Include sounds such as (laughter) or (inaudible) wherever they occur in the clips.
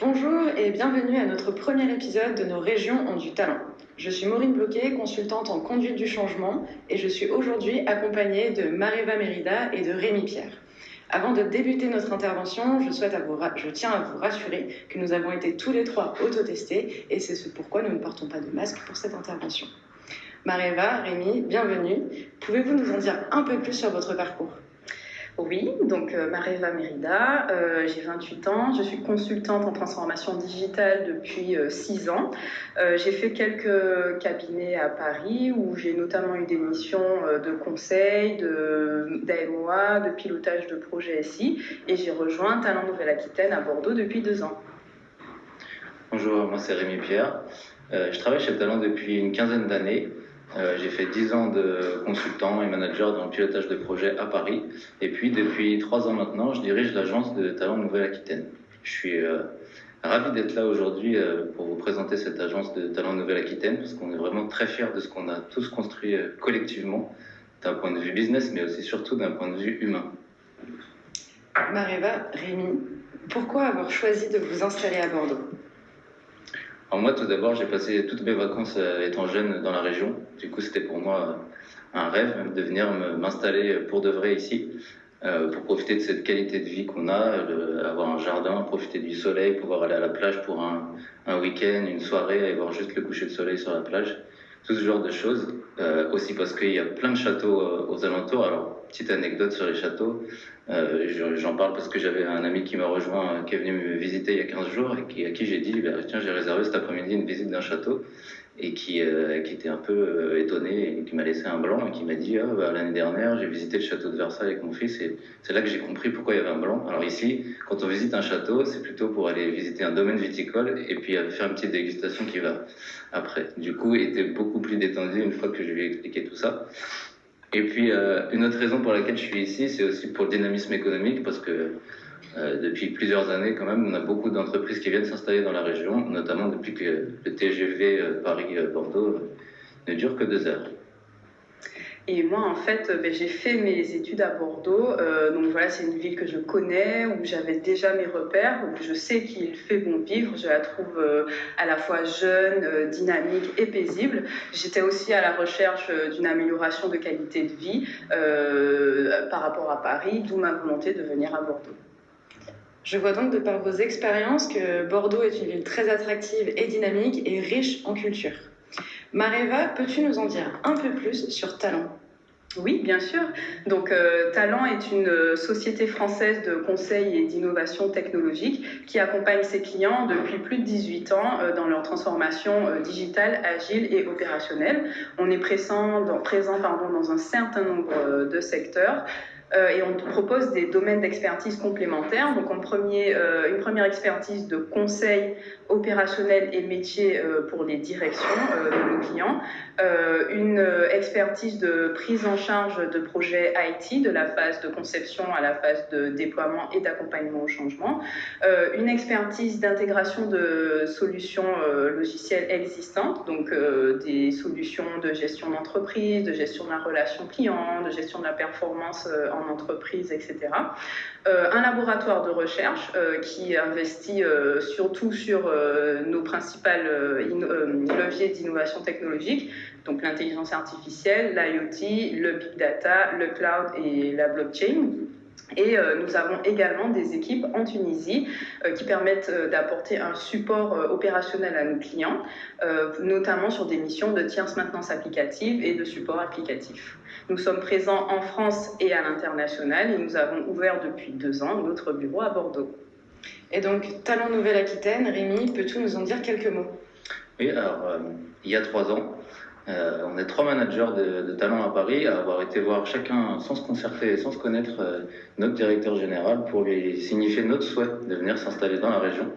Bonjour et bienvenue à notre premier épisode de Nos régions ont du talent. Je suis Maureen Bloquet, consultante en conduite du changement et je suis aujourd'hui accompagnée de Mareva Mérida et de Rémi Pierre. Avant de débuter notre intervention, je, tiens à vous rassurer que nous avons été tous les trois autotestés et c'est ce pourquoi nous ne portons pas de masque pour cette intervention. Mareva, Rémi, bienvenue. Pouvez-vous nous en dire un peu plus sur votre parcours? Oui, donc euh, Mareva Merida, euh, j'ai 28 ans, je suis consultante en transformation digitale depuis 6 euh, ans. Euh, j'ai fait quelques cabinets à Paris où j'ai notamment eu des missions euh, de conseil, d'AMOA, de, de pilotage de projets SI et j'ai rejoint Talent Nouvelle-Aquitaine à Bordeaux depuis 2 ans. Bonjour, moi c'est Rémi Pierre. je travaille chez Talent depuis une quinzaine d'années. Euh, j'ai fait 10 ans de consultant et manager dans le pilotage de projets à Paris. Et puis, depuis 3 ans maintenant, je dirige l'agence de Talent Nouvelle-Aquitaine. Je suis euh, ravi d'être là aujourd'hui euh, pour vous présenter cette agence de Talent Nouvelle-Aquitaine parce qu'on est vraiment très fiers de ce qu'on a tous construit collectivement d'un point de vue business, mais aussi surtout d'un point de vue humain. Mareva, Rémi, pourquoi avoir choisi de vous installer à Bordeaux? Alors moi, tout d'abord, j'ai passé toutes mes vacances euh, étant jeune dans la région. Du coup, c'était pour moi euh, un rêve de venir m'installer pour de vrai ici, euh, pour profiter de cette qualité de vie qu'on a, avoir un jardin, profiter du soleil, pouvoir aller à la plage pour un, week-end, une soirée, et voir juste le coucher de soleil sur la plage tout ce genre de choses. Euh, aussi parce qu'il y a plein de châteaux euh, aux alentours. Petite anecdote sur les châteaux. Euh, J'en parle parce que j'avais un ami qui m'a rejoint, qui est venu me visiter il y a 15 jours et à qui j'ai dit bah, Tiens, j'ai réservé cet après-midi une visite d'un château. Et qui, euh, était un peu euh, étonné et qui m'a laissé un blanc et qui m'a dit ah, bah, L'année dernière, j'ai visité le château de Versailles avec mon fils et c'est là que j'ai compris pourquoi il y avait un blanc. Alors, ici, quand on visite un château, c'est plutôt pour aller visiter un domaine viticole et puis faire une petite dégustation qui va après. Du coup, il était beaucoup plus détendu une fois que je lui ai expliqué tout ça. Et puis, euh, une autre raison pour laquelle je suis ici, c'est aussi pour le dynamisme économique, parce que euh, depuis plusieurs années, quand même, on a beaucoup d'entreprises qui viennent s'installer dans la région, notamment depuis que le TGV euh, Paris-Bordeaux ne dure que deux heures. Et moi, en fait, ben, j'ai fait mes études à Bordeaux. Euh, donc voilà, c'est une ville que je connais, où j'avais déjà mes repères, où je sais qu'il fait bon vivre. Je la trouve euh, à la fois jeune, euh, dynamique et paisible. J'étais aussi à la recherche euh, d'une amélioration de qualité de vie euh, par rapport à Paris, d'où ma volonté de venir à Bordeaux. Je vois donc de par vos expériences que Bordeaux est une ville très attractive et dynamique et riche en culture. Mareva, peux-tu nous en dire un peu plus sur Talent? Oui, bien sûr. Donc, euh, Talent est une euh, société française de conseil et d'innovation technologique qui accompagne ses clients depuis plus de 18 ans euh, dans leur transformation digitale, agile et opérationnelle. On est présent, dans, un certain nombre de secteurs. Et on propose des domaines d'expertise complémentaires. Donc, en premier, une première expertise de conseil opérationnel et métier euh, pour les directions euh, de nos clients, euh, une expertise de prise en charge de projets IT, de la phase de conception à la phase de déploiement et d'accompagnement au changement, une expertise d'intégration de solutions logicielles existantes, donc des solutions de gestion d'entreprise, de gestion de la relation client, de gestion de la performance en entreprise, etc. Un laboratoire de recherche qui investit surtout sur nos principaux leviers d'innovation technologique, donc l'intelligence artificielle, l'IoT, le big data, le cloud et la blockchain. Et euh, nous avons également des équipes en Tunisie euh, qui permettent euh, d'apporter un support opérationnel à nos clients, notamment sur des missions de tierce maintenance applicative et de support applicatif. Nous sommes présents en France et à l'international et nous avons ouvert depuis deux ans notre bureau à Bordeaux. Et donc, Talent Nouvelle-Aquitaine, Rémi, peux-tu nous en dire quelques mots? Oui, alors, il y a trois ans, euh, on est trois managers de, de, talent à Paris à avoir été voir chacun sans se concerter sans se connaître euh, notre directeur général pour lui signifier notre souhait de venir s'installer dans la région.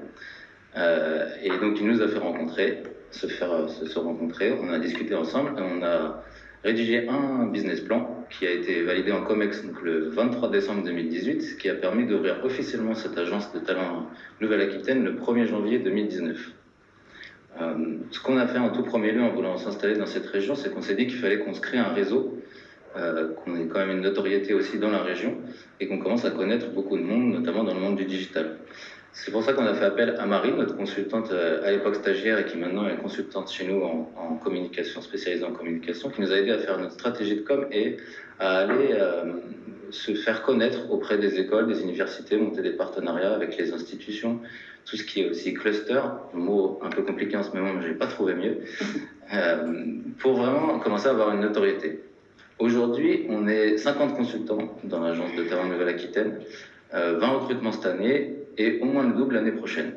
Euh, et donc il nous a fait rencontrer, se faire se, rencontrer, on a discuté ensemble et on a rédigé un business plan qui a été validé en COMEX donc le 23 décembre 2018, ce qui a permis d'ouvrir officiellement cette agence de talent Nouvelle-Aquitaine le 1er janvier 2019. Euh, ce qu'on a fait en tout premier lieu en voulant s'installer dans cette région, c'est qu'on s'est dit qu'il fallait qu'on se crée un réseau, euh, qu'on ait quand même une notoriété aussi dans la région et qu'on commence à connaître beaucoup de monde, notamment dans le monde du digital. C'est pour ça qu'on a fait appel à Marie, notre consultante euh, à l'époque stagiaire et qui maintenant est consultante chez nous en, communication, spécialisée en communication, qui nous a aidé à faire notre stratégie de com et à aller euh, se faire connaître auprès des écoles, des universités, monter des partenariats avec les institutions, tout ce qui est aussi cluster, mot un peu compliqué en ce moment, mais je n'ai pas trouvé mieux, (laughs) euh, pour vraiment commencer à avoir une notoriété. Aujourd'hui, on est 50 consultants dans l'agence de terrain Nouvelle-Aquitaine, 20 recrutements cette année et au moins le double l'année prochaine.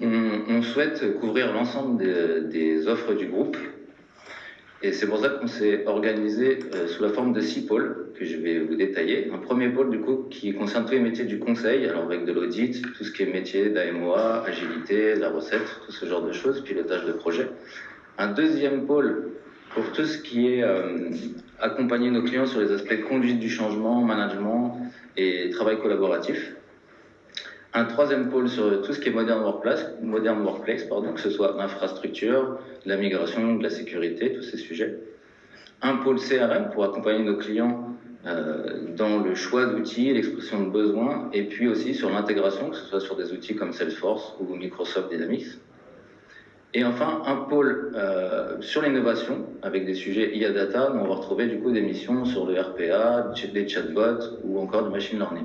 On, souhaite couvrir l'ensemble des, offres du groupe et c'est pour ça qu'on s'est organisé euh, sous la forme de six pôles que je vais vous détailler. Un premier pôle du coup qui concerne tous les métiers du conseil, alors avec de l'audit, tout ce qui est métier d'AMOA, agilité, la recette, tout ce genre de choses, pilotage de projet. Un deuxième pôle pour tout ce qui est euh, accompagner nos clients sur les aspects conduite du changement, management et travail collaboratif. Un troisième pôle sur tout ce qui est modern workplace, modern workplace pardon, que ce soit l'infrastructure, la migration, de la sécurité, tous ces sujets. Un pôle CRM pour accompagner nos clients euh, dans le choix d'outils, l'expression de besoins, et puis aussi sur l'intégration, que ce soit sur des outils comme Salesforce ou Microsoft Dynamics. Et enfin, un pôle euh, sur l'innovation, avec des sujets IA Data, où on va retrouver du coup des missions sur le RPA, des chatbots ou encore du machine learning.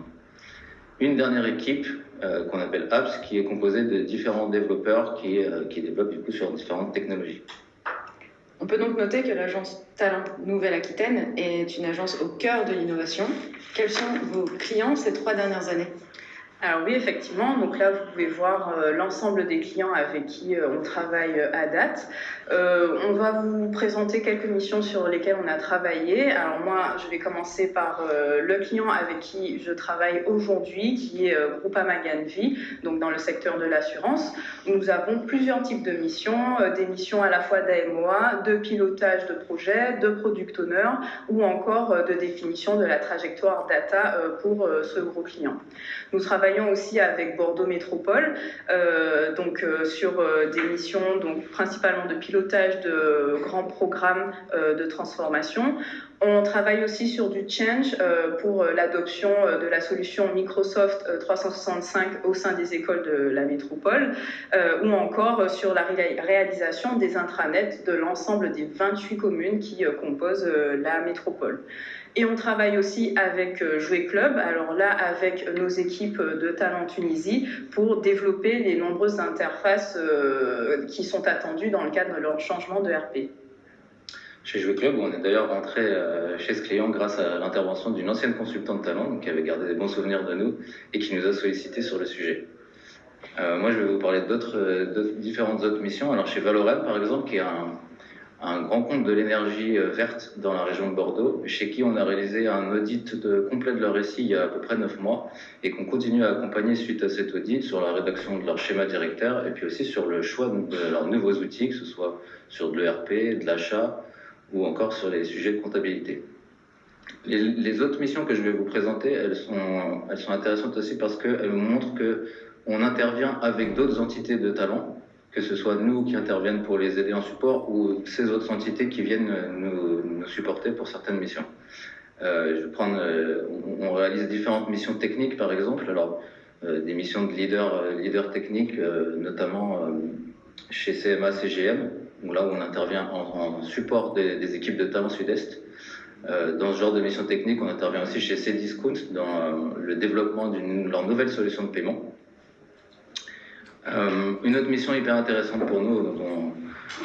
Une dernière équipe euh, qu'on appelle Apps, qui est composée de différents développeurs qui, euh, qui développent du coup sur différentes technologies. On peut donc noter que l'agence Talent Nouvelle-Aquitaine est une agence au cœur de l'innovation. Quels sont vos clients ces trois dernières années? Alors oui, effectivement. Donc là, vous pouvez voir euh, l'ensemble des clients avec qui euh, on travaille euh, à date. on va vous présenter quelques missions sur lesquelles on a travaillé. Alors moi, je vais commencer par le client avec qui je travaille aujourd'hui, qui est Groupama Ganvi, donc dans le secteur de l'assurance. Nous avons plusieurs types de missions, des missions à la fois d'AMOA, de pilotage de projet, de product owner ou encore de définition de la trajectoire data pour ce gros client. Nous travaillons travaillons aussi avec Bordeaux Métropole, euh, donc euh, sur euh, des missions donc principalement de pilotage de grands programmes de transformation. On travaille aussi sur du change pour l'adoption de la solution Microsoft 365 au sein des écoles de la métropole, ou encore sur la réalisation des intranets de l'ensemble des 28 communes qui composent la métropole. Et on travaille aussi avec euh, Jouer Club, alors là avec nos équipes de Talent Tunisie pour développer les nombreuses interfaces euh, qui sont attendues dans le cadre de leur changement de RP. Chez Jouer Club, on est d'ailleurs rentré euh, chez ce client grâce à l'intervention d'une ancienne consultante talent qui avait gardé des bons souvenirs de nous et qui nous a sollicité sur le sujet. moi, je vais vous parler d'autres, différentes autres missions. Alors, chez Valorem, par exemple, qui est un, un grand compte de l'énergie euh, verte dans la région de Bordeaux, chez qui on a réalisé un audit complet de leur récit il y a à peu près neuf mois et qu'on continue à accompagner suite à cet audit sur la rédaction de leur schéma directeur et puis aussi sur le choix de leurs nouveaux outils, que ce soit sur de l'ERP, de l'achat ou encore sur les sujets de comptabilité. Les, autres missions que je vais vous présenter, elles sont, elles sont intéressantes aussi parce qu'elles montrent que on intervient avec d'autres entités de talent que ce soit nous qui interviennent pour les aider en support ou ces autres entités qui viennent nous, supporter pour certaines missions. Euh, je euh, on, réalise différentes missions techniques, par exemple. Alors, euh, des missions de leader, leader technique, notamment chez CMA, CGM, où là où on intervient en, support des, équipes de talent Sud-Est. dans ce genre de mission technique, on intervient aussi chez Cdiscount dans le développement de leur nouvelle solution de paiement. Euh, une autre mission hyper intéressante pour nous, dont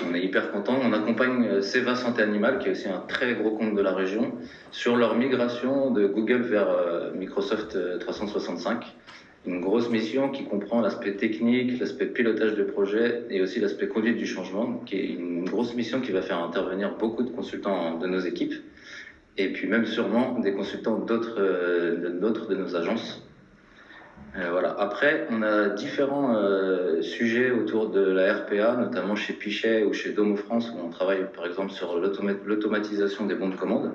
on, est hyper content, on accompagne euh, Seva Santé Animale, qui est aussi un très gros compte de la région, sur leur migration de Google vers euh, Microsoft 365. Une grosse mission qui comprend l'aspect technique, l'aspect pilotage de projet et aussi l'aspect conduite du changement, qui est une grosse mission qui va faire intervenir beaucoup de consultants de nos équipes et puis même sûrement des consultants d'autres de nos agences. Euh, voilà. Après, on a différents euh, sujets autour de la RPA, notamment chez Pichet ou chez Domo France, où on travaille par exemple sur l'automatisation des bons de commande.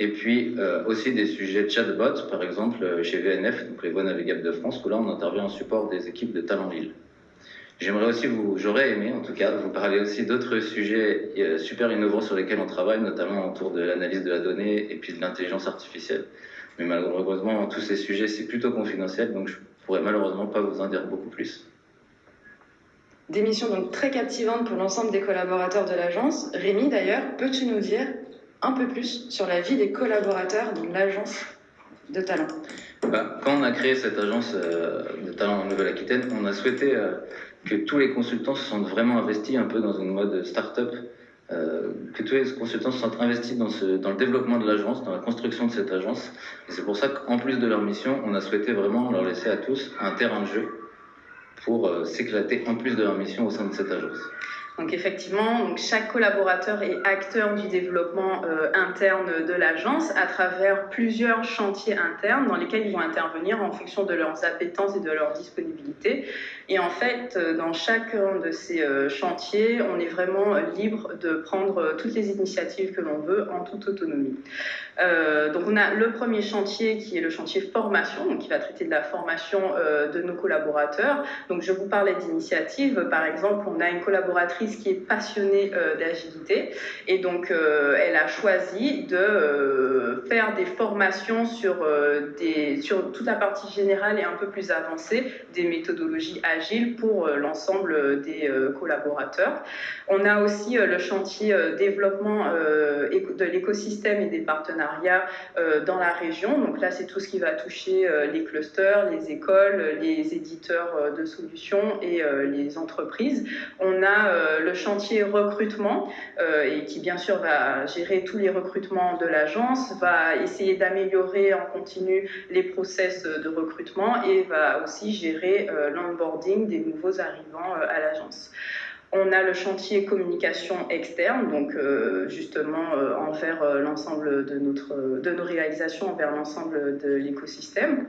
Et puis euh, aussi des sujets chatbot, par exemple chez VNF, donc les voies navigables de France, où là on intervient en support des équipes de Talentville. J'aimerais aussi vous, j'aurais aimé en tout cas, vous parler aussi d'autres sujets super innovants sur lesquels on travaille, notamment autour de l'analyse de la donnée et puis de l'intelligence artificielle. Mais malheureusement, tous ces sujets, c'est plutôt confidentiel, donc je je pourrais malheureusement pas vous en dire beaucoup plus. Des missions donc très captivantes pour l'ensemble des collaborateurs de l'agence. Rémi, d'ailleurs, peux-tu nous dire un peu plus sur la vie des collaborateurs dans l'agence de talent? Bah, Quand on a créé cette agence euh, de talent en Nouvelle-Aquitaine, on a souhaité euh, que tous les consultants se sentent vraiment investis un peu dans une mode start-up, que tous les consultants se sentent investis dans, le développement de l'agence, dans la construction de cette agence. Et c'est pour ça qu'en plus de leur mission, on a souhaité vraiment leur laisser à tous un terrain de jeu pour s'éclater en plus de leur mission au sein de cette agence. Donc effectivement, chaque collaborateur est acteur du développement euh, interne de l'agence à travers plusieurs chantiers internes dans lesquels ils vont intervenir en fonction de leurs appétences et de leur disponibilité. Et en fait, euh, dans chacun de ces euh, chantiers, on est vraiment libre de prendre toutes les initiatives que l'on veut en toute autonomie. donc on a le premier chantier qui est le chantier formation, donc qui va traiter de la formation de nos collaborateurs. Donc je vous parlais d'initiatives, par exemple, on a une collaboratrice qui est passionnée euh, d'agilité et donc euh, elle a choisi de euh, faire des formations sur, des, sur toute la partie générale et un peu plus avancée des méthodologies agiles pour l'ensemble des collaborateurs. On a aussi le chantier développement de l'écosystème et des partenariats dans la région. Donc là, c'est tout ce qui va toucher les clusters, les écoles, les éditeurs de solutions et les entreprises. On a euh, le chantier recrutement, euh, et qui bien sûr va gérer tous les recrutements de l'agence, va essayer d'améliorer en continu les process de recrutement et va aussi gérer euh, des nouveaux arrivants à l'agence. On a le chantier communication externe, donc justement envers l'ensemble de, de nos réalisations, envers l'ensemble de l'écosystème.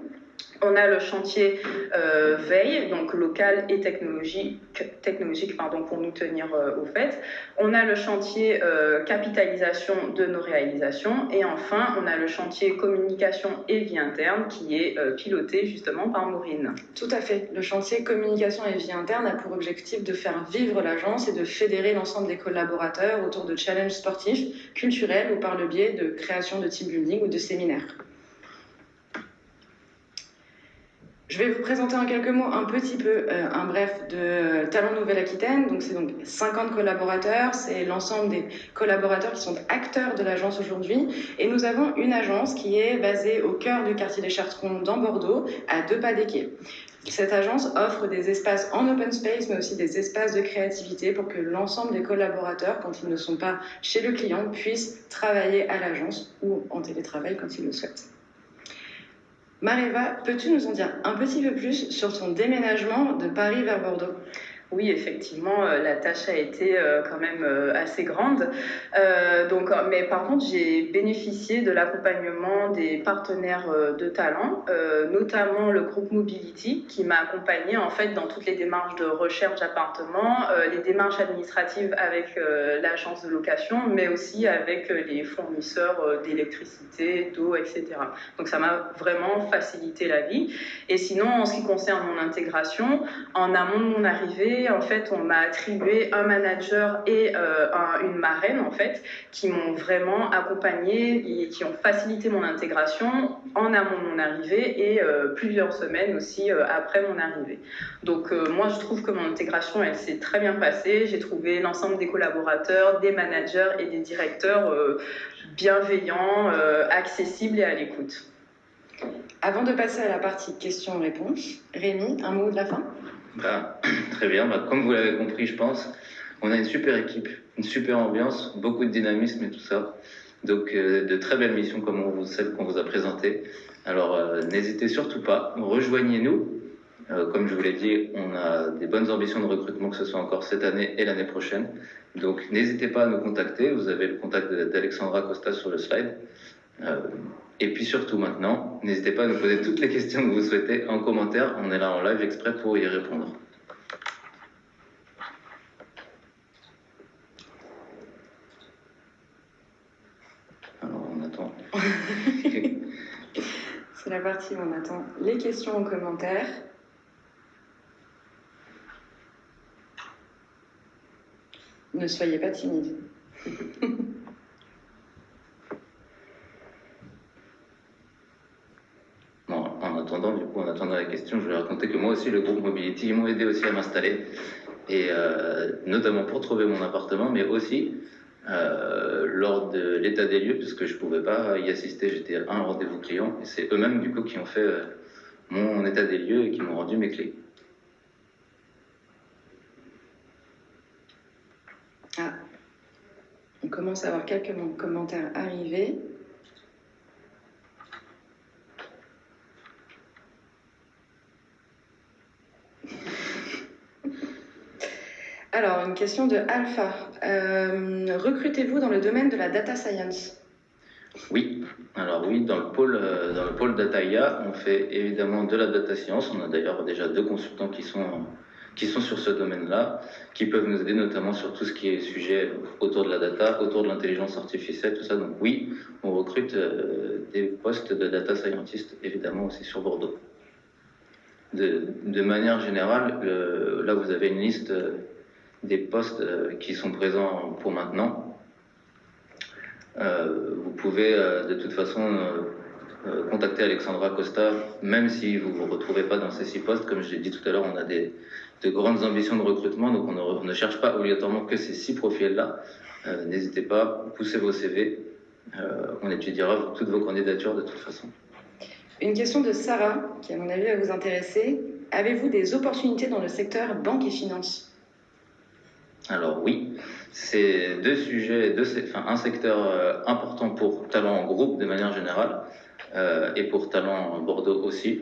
On a le chantier euh, veille, donc local et technologique, technologique pour nous tenir euh, au fait. On a le chantier euh, capitalisation de nos réalisations. Et enfin, on a le chantier communication et vie interne qui est piloté justement par Maureen. Tout à fait. Le chantier communication et vie interne a pour objectif de faire vivre l'agence et de fédérer l'ensemble des collaborateurs autour de challenges sportifs, culturels ou par le biais de création de team building ou de séminaires. Je vais vous présenter en quelques mots un petit peu euh, un bref de Talent Nouvelle-Aquitaine. Donc c'est donc 50 collaborateurs, c'est l'ensemble des collaborateurs qui sont acteurs de l'agence aujourd'hui. Et nous avons une agence qui est basée au cœur du quartier des Chartrons dans Bordeaux, à deux pas des quais. Cette agence offre des espaces en open space, mais aussi des espaces de créativité pour que l'ensemble des collaborateurs, quand ils ne sont pas chez le client, puissent travailler à l'agence ou en télétravail quand ils le souhaitent. Mareva, peux-tu nous en dire un petit peu plus sur ton déménagement de Paris vers Bordeaux? Oui, effectivement, euh, la tâche a été euh, quand même euh, assez grande. donc, mais par contre, j'ai bénéficié de l'accompagnement des partenaires de talent, notamment le groupe Mobility, qui m'a accompagné en fait dans toutes les démarches de recherche d'appartement, les démarches administratives avec l'agence de location, mais aussi avec les fournisseurs d'électricité, d'eau, etc. Donc, ça m'a vraiment facilité la vie. Et sinon, en ce qui concerne mon intégration, en amont de mon arrivée, en fait, on m'a attribué un manager et euh, une marraine, en fait, qui m'ont vraiment accompagné et qui ont facilité mon intégration en amont de mon arrivée et euh, plusieurs semaines aussi euh, après mon arrivée. Donc, moi, je trouve que mon intégration, elle s'est très bien passée. J'ai trouvé l'ensemble des collaborateurs, des managers et des directeurs bienveillants, accessibles et à l'écoute. Avant de passer à la partie questions-réponses, Rémi, un mot de la fin? Bah, (clears throat) très bien. Bah, comme vous l'avez compris, je pense, on a une super équipe, une super ambiance, beaucoup de dynamisme et tout ça. Donc, euh, de très belles missions comme on celles qu'on vous a présentées. Alors, euh, n'hésitez surtout pas, rejoignez-nous. Euh, comme je vous l'ai dit, on a des bonnes ambitions de recrutement, que ce soit encore cette année et l'année prochaine. Donc, n'hésitez pas à nous contacter. Vous avez le contact d'Alexandra Costa sur le slide. Et puis surtout maintenant, n'hésitez pas à nous poser toutes les questions que vous souhaitez en commentaire. On est là en live exprès pour y répondre. Alors on attend. (laughs) C'est la partie où on attend les questions en commentaire. Ne soyez pas timide. (laughs) attendant, du coup, en attendant la je vais raconter que moi aussi, le groupe Mobility, ils m'ont aidé aussi à m'installer, et euh, notamment pour trouver mon appartement, mais aussi euh, lors de l'état des lieux, puisque je ne pouvais pas y assister, j'étais à un rendez-vous client, et c'est eux-mêmes, du coup, qui ont fait euh, mon état des lieux et qui m'ont rendu mes clés. Ah, on commence à avoir quelques commentaires arrivés. Alors, une question de Alpha. Euh, recrutez-vous dans le domaine de la data science? Oui, alors oui, dans le pôle, euh, dans data IA, on fait évidemment de la data science. On a d'ailleurs déjà deux consultants qui sont, sur ce domaine-là, qui peuvent nous aider notamment sur tout ce qui est sujet autour de la data, autour de l'intelligence artificielle, tout ça. Donc oui, on recrute euh, des postes de data scientist, évidemment aussi sur Bordeaux. De, de manière générale, là vous avez une liste des postes euh, qui sont présents pour maintenant. Euh, vous pouvez euh, de toute façon contacter Alexandra Costa, même si vous ne vous retrouvez pas dans ces six postes. Comme je l'ai dit tout à l'heure, on a des, de grandes ambitions de recrutement, donc on ne, cherche pas obligatoirement que ces six profils-là. N'hésitez pas, poussez vos CV. on étudiera toutes vos candidatures de toute façon. Une question de Sarah, qui à mon avis va vous intéresser. Avez-vous des opportunités dans le secteur banque et finance? Alors oui, c'est deux sujets, deux, enfin, un secteur euh, important pour Talent en groupe de manière générale euh, et pour Talent Bordeaux aussi.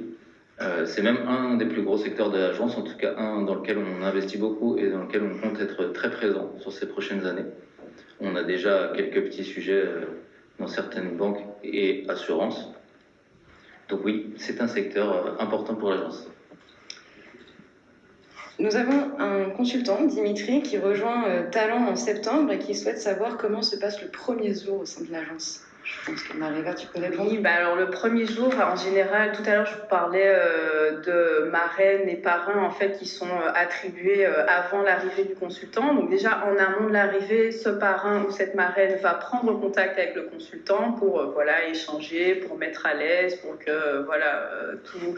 Euh, c'est même un des plus gros secteurs de l'agence, en tout cas un dans lequel on investit beaucoup et dans lequel on compte être très présent sur ces prochaines années. On a déjà quelques petits sujets dans certaines banques et assurances. Donc oui, c'est un secteur important pour l'agence. Nous avons un consultant, Dimitri, qui rejoint euh, Talent en septembre et qui souhaite savoir comment se passe le premier jour au sein de l'agence. Je pense que Mariva, tu peux répondre. Oui, bah alors le premier jour, en général, tout à l'heure, je vous parlais euh, de marraines et parrains en fait qui sont euh, attribués avant l'arrivée du consultant. Donc déjà en amont de l'arrivée, ce parrain ou cette marraine va prendre contact avec le consultant pour voilà échanger, pour mettre à l'aise, pour que voilà tout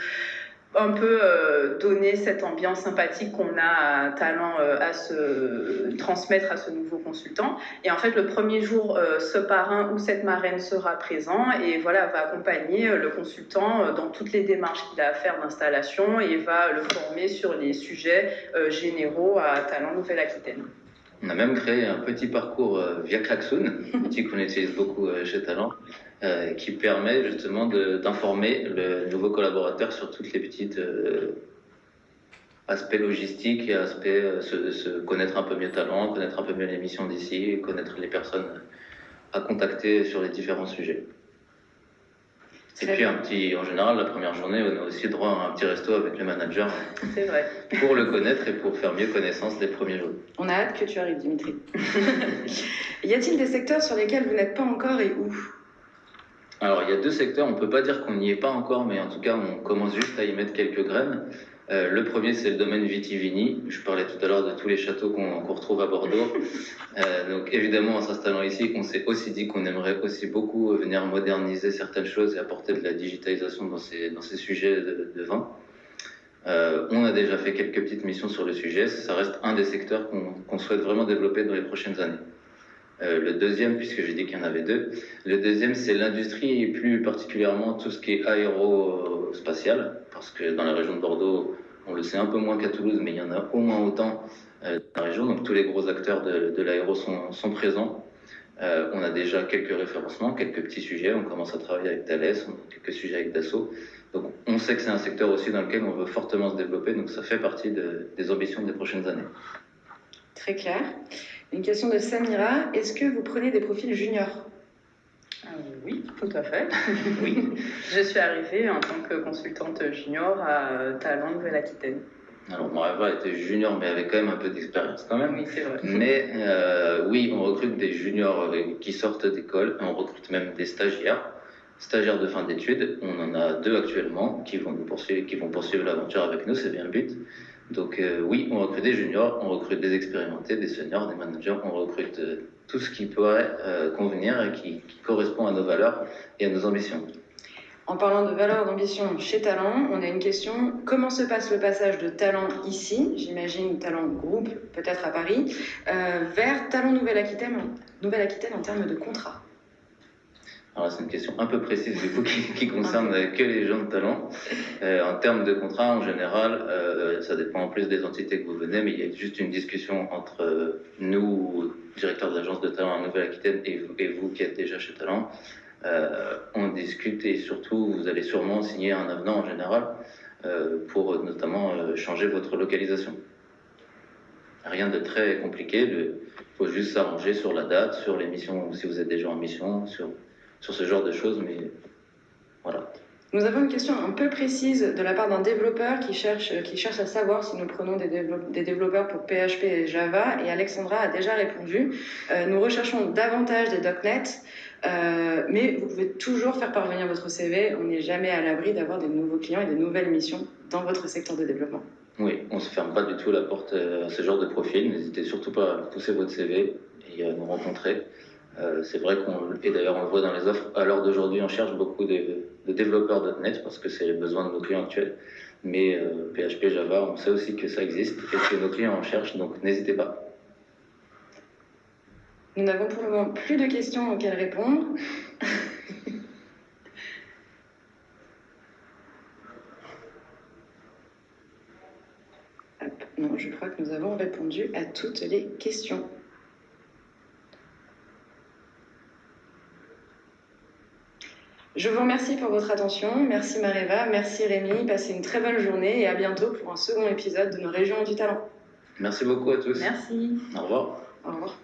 un peu euh, donner cette ambiance sympathique qu'on a à talent euh, à se transmettre à ce nouveau consultant. Et en fait, le premier jour, euh, ce parrain ou cette marraine sera présent et voilà, va accompagner le consultant dans toutes les démarches qu'il a à faire d'installation et va le former sur les sujets généraux à Talent Nouvelle-Aquitaine. On a même créé un petit parcours via Klaxoon, (laughs) outil qu'on utilise beaucoup chez Talent, euh, qui permet justement d'informer le nouveau collaborateur sur toutes les petites euh, aspects logistiques et aspects euh, se, connaître un peu mieux talent, connaître un peu mieux l'émission d'ici, connaître les personnes à contacter sur les différents sujets. Et puis un petit, en général, la première journée, on a aussi droit à un petit resto avec le manager. C'est vrai. Pour le connaître et pour faire mieux connaissance des premiers jours. On a hâte que tu arrives, Dimitri. (laughs) y a-t-il des secteurs sur lesquels vous n'êtes pas encore et où? Alors, il y a deux secteurs, on ne peut pas dire qu'on n'y est pas encore, mais en tout cas, on commence juste à y mettre quelques graines. Euh, le premier, c'est le domaine vitivini. Je parlais tout à l'heure de tous les châteaux qu'on retrouve à Bordeaux. (laughs) Euh, donc, évidemment, en s'installant ici, on s'est aussi dit qu'on aimerait aussi beaucoup venir moderniser certaines choses et apporter de la digitalisation dans ces, dans ces sujets de, vin. Euh, on a déjà fait quelques petites missions sur le sujet. Ça reste un des secteurs qu'on souhaite vraiment développer dans les prochaines années. Euh, le deuxième, puisque j'ai dit qu'il y en avait deux, le deuxième, c'est l'industrie et plus particulièrement tout ce qui est aérospatial, parce que dans la région de Bordeaux, on le sait un peu moins qu'à Toulouse, mais il y en a au moins autant euh, dans la région, donc tous les gros acteurs de, l'aéro sont, présents. Euh, on a déjà quelques référencements, quelques petits sujets, on commence à travailler avec Thales, on a quelques sujets avec Dassault. Donc on sait que c'est un secteur aussi dans lequel on veut fortement se développer, donc ça fait partie des ambitions des prochaines années. Très clair. Une question de Samira. Est-ce que vous prenez des profils juniors? Euh, Oui, tout à fait. (laughs) oui. Je suis arrivée en tant que consultante junior à Talent Nouvelle-Aquitaine. Alors, mon rêve était junior, mais avec quand même un peu d'expérience quand même. Oui, c'est vrai. Mais euh, oui, on recrute des juniors euh, qui sortent d'école, on recrute même des stagiaires, stagiaires de fin d'études. On en a deux actuellement qui vont, poursuivre, qui vont poursuivre l'aventure avec nous, c'est bien le but. Donc euh, oui, on recrute des juniors, on recrute des expérimentés, des seniors, des managers, on recrute euh, tout ce qui pourrait euh, convenir et qui, correspond à nos valeurs et à nos ambitions. En parlant de valeur d'ambition chez Talent, on a une question. Comment se passe le passage de Talent ici, j'imagine Talent Groupe, peut-être à Paris, vers Talent Nouvelle-Aquitaine Nouvelle -Aquitaine en termes de contrat? Alors c'est une question un peu précise du coup qui, concerne que les gens de talent. Euh, en termes de contrat, en général, euh, ça dépend en plus des entités que vous venez, mais il y a juste une discussion entre nous, directeurs d'agence de talent en Nouvelle-Aquitaine, et, et, vous qui êtes déjà chez Talent. Euh, on discute et surtout vous allez sûrement signer un avenant en général euh, pour notamment euh, changer votre localisation. Rien de très compliqué, il faut juste s'arranger sur la date, sur les missions, si vous êtes déjà en mission, sur sur ce genre de choses, mais voilà. Nous avons une question un peu précise de la part d'un développeur qui cherche, qui cherche à savoir si nous prenons des, des développeurs pour PHP et Java, et Alexandra a déjà répondu. Euh, nous recherchons davantage des .NET, euh, mais vous pouvez toujours faire parvenir votre CV. On n'est jamais à l'abri d'avoir des nouveaux clients et des nouvelles missions dans votre secteur de développement. Oui, on ne se ferme pas du tout la porte à ce genre de profil. N'hésitez surtout pas à pousser votre CV et à nous rencontrer. Euh, c'est vrai qu'on, et d'ailleurs on le voit dans les offres, à l'heure d'aujourd'hui on cherche beaucoup de, de développeurs .NET parce que c'est les besoins de nos clients actuels. Mais PHP, euh, Java, on sait aussi que ça existe et que nos clients en cherchent, donc n'hésitez pas. Nous n'avons pour le moment plus de questions auxquelles répondre. (laughs) Non, je crois que nous avons répondu à toutes les questions. Je vous remercie pour votre attention. Merci Mareva, merci Rémi. Passez une très bonne journée et à bientôt pour un second épisode de nos régions du talent. Merci beaucoup à tous. Merci. Au revoir. Au revoir.